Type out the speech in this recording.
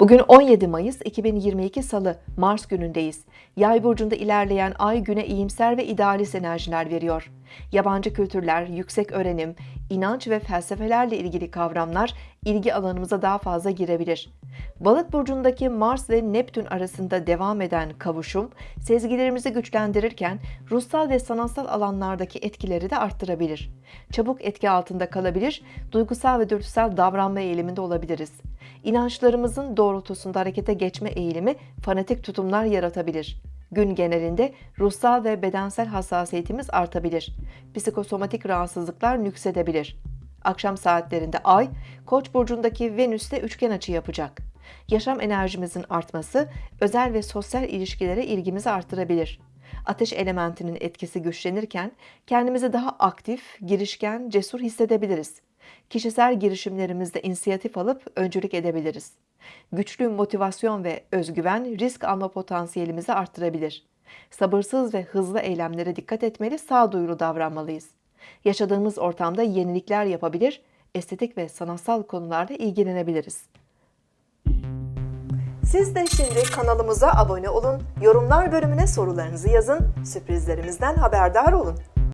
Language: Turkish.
Bugün 17 Mayıs 2022 Salı, Mars günündeyiz. Yay burcunda ilerleyen ay güne iyimser ve idealist enerjiler veriyor. Yabancı kültürler, yüksek öğrenim, inanç ve felsefelerle ilgili kavramlar ilgi alanımıza daha fazla girebilir. Balık burcundaki Mars ve Neptün arasında devam eden kavuşum, sezgilerimizi güçlendirirken ruhsal ve sanatsal alanlardaki etkileri de arttırabilir. Çabuk etki altında kalabilir, duygusal ve dürtüsel davranma eğiliminde olabiliriz. İnançlarımızın doğrultusunda harekete geçme eğilimi fanatik tutumlar yaratabilir. Gün genelinde ruhsal ve bedensel hassasiyetimiz artabilir. Psikosomatik rahatsızlıklar nüksedebilir. Akşam saatlerinde Ay, Koç burcundaki Venüs'te üçgen açı yapacak. Yaşam enerjimizin artması özel ve sosyal ilişkilere ilgimizi artırabilir. Ateş elementinin etkisi güçlenirken kendimizi daha aktif, girişken, cesur hissedebiliriz. Kişisel girişimlerimizde inisiyatif alıp öncülük edebiliriz. Güçlü motivasyon ve özgüven risk alma potansiyelimizi arttırabilir. Sabırsız ve hızlı eylemlere dikkat etmeli, sağduyulu davranmalıyız. Yaşadığımız ortamda yenilikler yapabilir, estetik ve sanatsal konularda ilgilenebiliriz. Siz de şimdi kanalımıza abone olun, yorumlar bölümüne sorularınızı yazın, sürprizlerimizden haberdar olun.